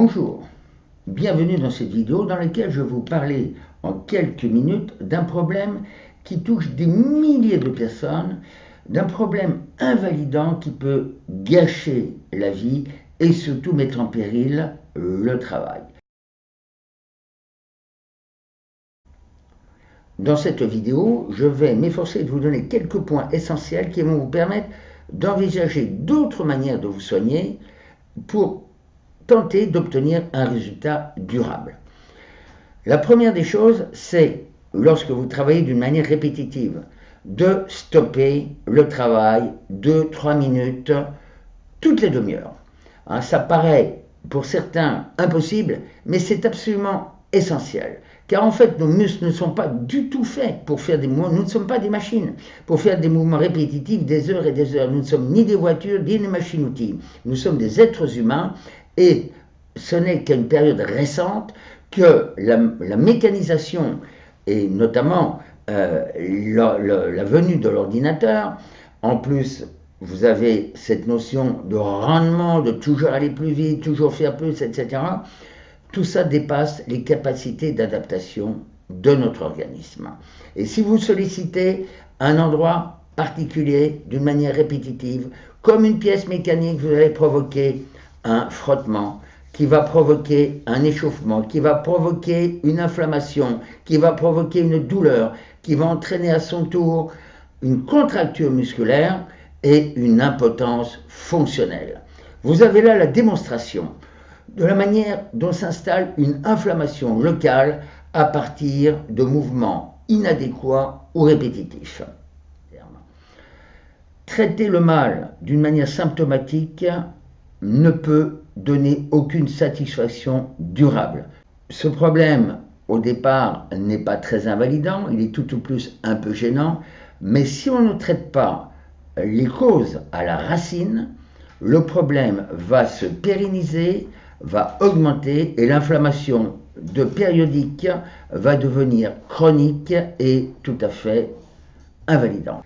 Bonjour, bienvenue dans cette vidéo dans laquelle je vais vous parler en quelques minutes d'un problème qui touche des milliers de personnes, d'un problème invalidant qui peut gâcher la vie et surtout mettre en péril le travail. Dans cette vidéo, je vais m'efforcer de vous donner quelques points essentiels qui vont vous permettre d'envisager d'autres manières de vous soigner pour tenter d'obtenir un résultat durable. La première des choses, c'est, lorsque vous travaillez d'une manière répétitive, de stopper le travail de 3 minutes toutes les demi-heures. Hein, ça paraît pour certains impossible, mais c'est absolument essentiel. Car en fait, nos muscles ne sont pas du tout faits pour faire des mouvements, nous ne sommes pas des machines, pour faire des mouvements répétitifs des heures et des heures. Nous ne sommes ni des voitures, ni des machines-outils. Nous sommes des êtres humains et ce n'est qu'à une période récente que la, mécanisation, et notamment euh, la, venue de l'ordinateur, en plus vous avez cette notion de rendement, de toujours aller plus vite, toujours faire plus, etc. Tout ça dépasse les capacités d'adaptation de notre organisme. Et si vous sollicitez un endroit particulier d'une manière répétitive, comme une pièce mécanique, vous allez provoquer un frottement qui va provoquer un échauffement, qui va provoquer une inflammation, qui va provoquer une douleur, qui va entraîner à son tour une contracture musculaire et une impotence fonctionnelle. Vous avez là la démonstration de la manière dont s'installe une inflammation locale à partir de mouvements inadéquats ou répétitifs. Traiter le mal d'une manière symptomatique ne peut donner aucune satisfaction durable. Ce problème, au départ, n'est pas très invalidant, il est tout au plus un peu gênant, mais si on ne traite pas les causes à la racine, le problème va se pérenniser, va augmenter et l'inflammation de périodique va devenir chronique et tout à fait invalidante.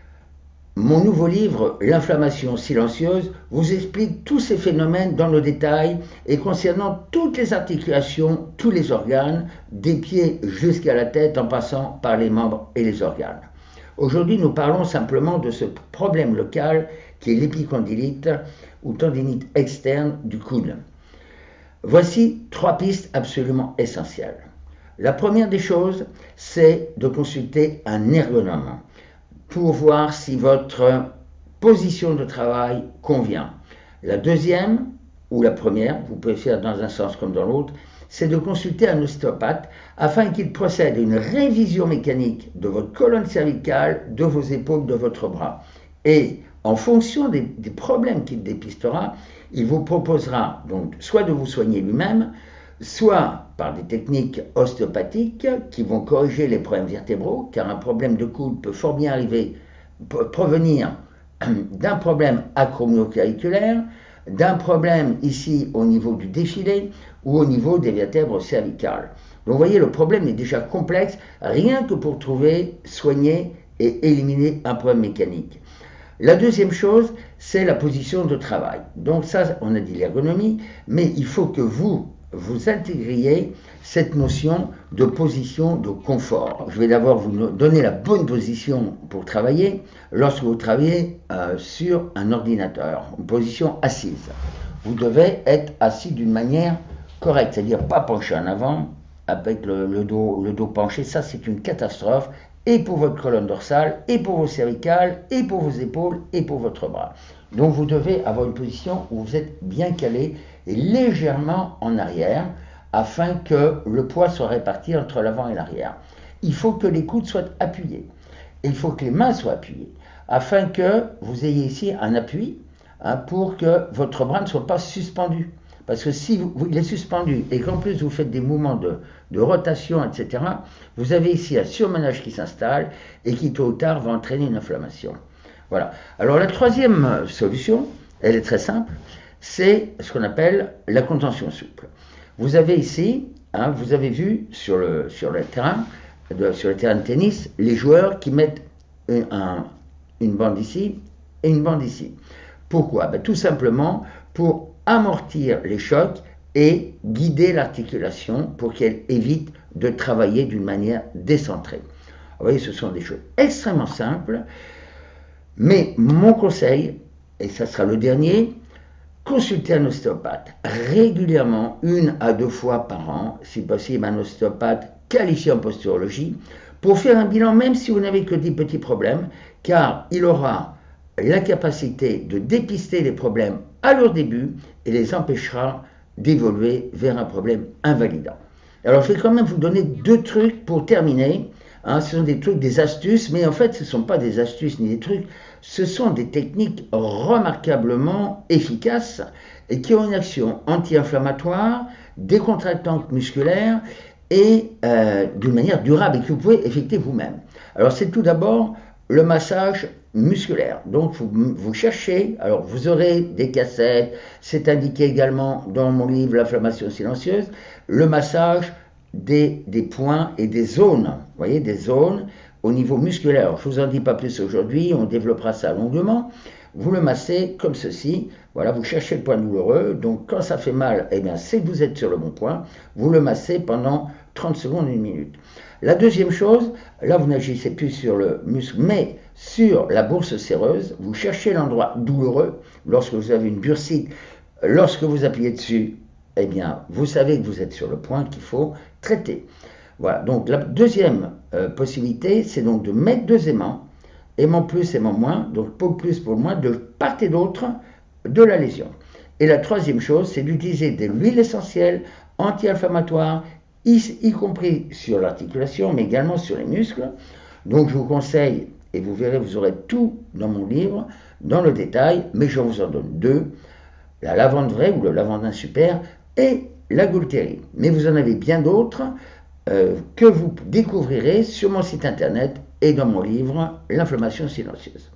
Mon nouveau livre, L'inflammation silencieuse, vous explique tous ces phénomènes dans le détail et concernant toutes les articulations, tous les organes, des pieds jusqu'à la tête en passant par les membres et les organes. Aujourd'hui, nous parlons simplement de ce problème local qui est l'épicondylite ou tendinite externe du coude. Voici trois pistes absolument essentielles. La première des choses, c'est de consulter un ergonome pour voir si votre position de travail convient. La deuxième, ou la première, vous pouvez faire dans un sens comme dans l'autre, c'est de consulter un ostéopathe afin qu'il procède à une révision mécanique de votre colonne cervicale, de vos épaules, de votre bras. Et en fonction des, des problèmes qu'il dépistera, il vous proposera donc soit de vous soigner lui-même, soit par des techniques ostéopathiques qui vont corriger les problèmes vertébraux, car un problème de coude peut fort bien arriver, provenir d'un problème acromyoclaviculaire, d'un problème ici au niveau du défilé ou au niveau des vertèbres cervicales. Donc vous voyez, le problème est déjà complexe, rien que pour trouver, soigner et éliminer un problème mécanique. La deuxième chose, c'est la position de travail. Donc ça, on a dit l'ergonomie, mais il faut que vous, vous intégriez cette notion de position de confort. Je vais d'abord vous donner la bonne position pour travailler lorsque vous travaillez euh, sur un ordinateur, une position assise. Vous devez être assis d'une manière correcte, c'est-à-dire pas penché en avant avec le, dos, le dos penché, ça c'est une catastrophe et pour votre colonne dorsale, et pour vos cervicales, et pour vos épaules, et pour votre bras. Donc vous devez avoir une position où vous êtes bien calé et légèrement en arrière afin que le poids soit réparti entre l'avant et l'arrière. Il faut que les coudes soient appuyés et il faut que les mains soient appuyées afin que vous ayez ici un appui hein, pour que votre bras ne soit pas suspendu. Parce que si il est suspendu et qu'en plus vous faites des mouvements de, de, rotation, etc., vous avez ici un surmenage qui s'installe et qui tôt ou tard va entraîner une inflammation. Voilà. Alors la troisième solution, elle est très simple, c'est ce qu'on appelle la contention souple. Vous avez ici, hein, vous avez vu sur le, terrain, de, sur le terrain de tennis, les joueurs qui mettent une, bande ici et une bande ici. Pourquoi? Ben, Tout simplement pour amortir les chocs et guider l'articulation pour qu'elle évite de travailler d'une manière décentrée. Vous voyez, ce sont des choses extrêmement simples, mais mon conseil, et ça sera le dernier, consultez un ostéopathe régulièrement, une à deux fois par an, si possible un ostéopathe qualifié en posturologie, pour faire un bilan même si vous n'avez que des petits problèmes, car il aura la capacité de dépister les problèmes à leur début et les empêchera d'évoluer vers un problème invalidant. Alors je vais quand même vous donner deux trucs pour terminer. Hein, ce sont des trucs, des astuces, mais en fait ce ne sont pas des astuces ni des trucs, ce sont des techniques remarquablement efficaces et qui ont une action anti-inflammatoire, décontractante musculaire et euh, d'une manière durable et que vous pouvez effectuer vous-même. Alors c'est tout d'abord le massage musculaire. Donc vous, vous, cherchez, alors vous aurez des cassettes, c'est indiqué également dans mon livre L'inflammation silencieuse, le massage des, points et des zones, vous voyez, des zones au niveau musculaire. je ne vous en dis pas plus aujourd'hui, on développera ça longuement. Vous le massez comme ceci, voilà, vous cherchez le point douloureux, donc quand ça fait mal, eh bien c'est que vous êtes sur le bon point, vous le massez pendant 30 secondes, une minute. La deuxième chose, là vous n'agissez plus sur le muscle, mais sur la bourse séreuse, vous cherchez l'endroit douloureux lorsque vous avez une bursite, lorsque vous appuyez dessus, eh bien vous savez que vous êtes sur le point qu'il faut traiter. Voilà, donc la deuxième euh, possibilité, c'est donc de mettre deux aimants, aimant plus, aimant moins, donc pour plus, pour moins, de part et d'autre de la lésion. Et la troisième chose, c'est d'utiliser de l'huile essentielle anti-inflammatoire y, compris sur l'articulation, mais également sur les muscles. Donc je vous conseille, et vous verrez, vous aurez tout dans mon livre, dans le détail, mais je vous en donne deux, la lavande vraie ou le lavandin super et la goultérie. Mais vous en avez bien d'autres euh, que vous découvrirez sur mon site internet et dans mon livre L'inflammation silencieuse.